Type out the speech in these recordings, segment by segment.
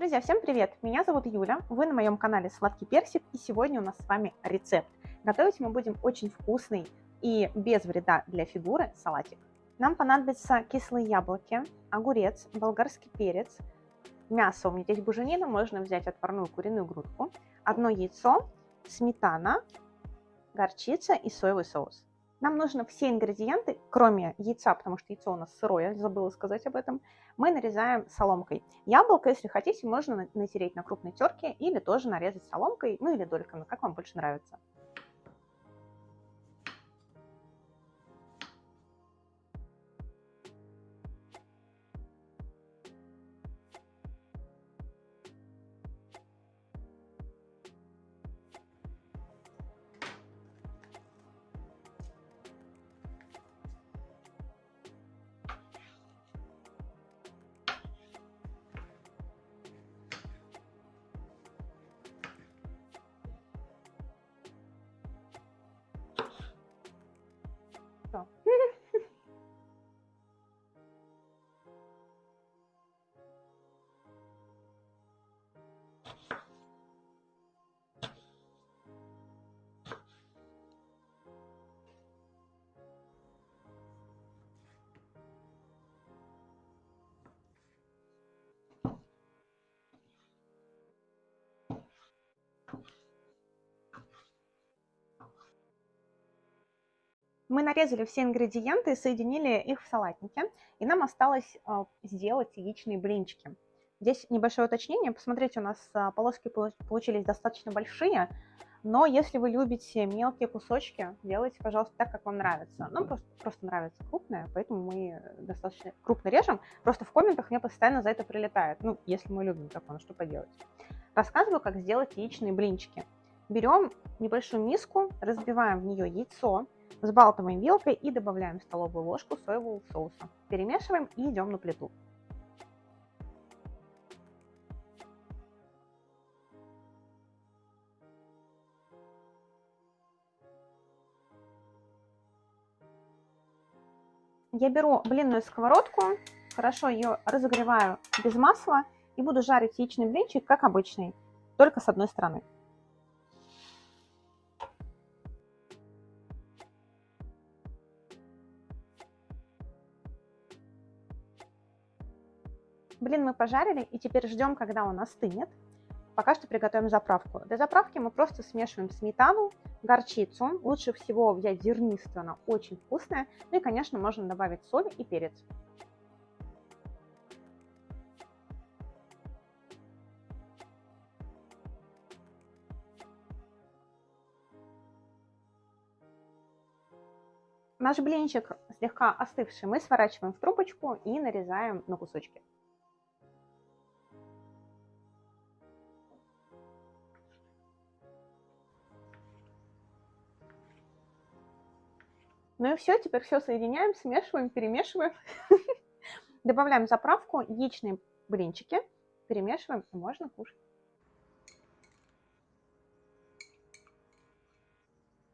Друзья, всем привет! Меня зовут Юля, вы на моем канале Сладкий Персик, и сегодня у нас с вами рецепт. Готовить мы будем очень вкусный и без вреда для фигуры салатик. Нам понадобятся кислые яблоки, огурец, болгарский перец, мясо, у меня здесь буженина, можно взять отварную куриную грудку, одно яйцо, сметана, горчица и соевый соус. Нам нужно все ингредиенты, кроме яйца, потому что яйцо у нас сырое, забыла сказать об этом, мы нарезаем соломкой. Яблоко, если хотите, можно натереть на крупной терке или тоже нарезать соломкой, ну или дольками, как вам больше нравится. Мы нарезали все ингредиенты соединили их в салатнике, и нам осталось а, сделать яичные блинчики. Здесь небольшое уточнение. Посмотрите, у нас а, полоски получились достаточно большие, но если вы любите мелкие кусочки, делайте, пожалуйста, так, как вам нравится. Нам просто, просто нравится крупное, поэтому мы достаточно крупно режем. Просто в комментах мне постоянно за это прилетает. Ну, если мы любим такое, ну что поделать. Рассказываю, как сделать яичные блинчики. Берем небольшую миску, разбиваем в нее яйцо, Взбалтываем вилкой и добавляем столовую ложку соевого соуса. Перемешиваем и идем на плиту. Я беру блинную сковородку, хорошо ее разогреваю без масла и буду жарить яичный блинчик, как обычный, только с одной стороны. Блин мы пожарили и теперь ждем, когда он остынет. Пока что приготовим заправку. Для заправки мы просто смешиваем сметану, горчицу. Лучше всего взять зернистую, она очень вкусная. Ну и, конечно, можно добавить соль и перец. Наш блинчик слегка остывший мы сворачиваем в трубочку и нарезаем на кусочки. Ну и все, теперь все соединяем, смешиваем, перемешиваем. Добавляем заправку, яичные блинчики, перемешиваем и можно кушать.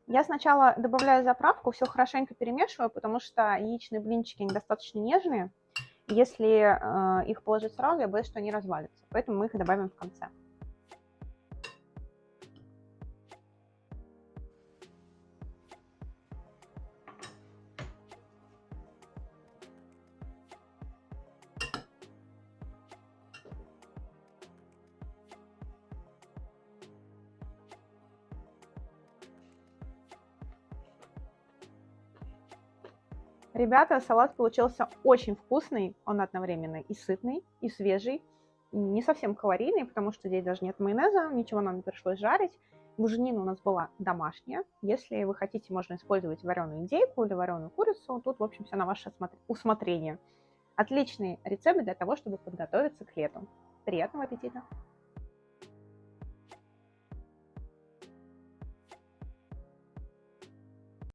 Я сначала добавляю заправку, все хорошенько перемешиваю, потому что яичные блинчики недостаточно нежные. Если э, их положить сразу, я боюсь, что они развалятся. Поэтому мы их добавим в конце. Ребята, салат получился очень вкусный, он одновременно и сытный, и свежий, не совсем калорийный, потому что здесь даже нет майонеза, ничего нам не пришлось жарить. Буженина у нас была домашняя. Если вы хотите, можно использовать вареную индейку или вареную курицу. Тут, в общем, все на ваше усмотрение. Отличный рецепт для того, чтобы подготовиться к лету. Приятного аппетита!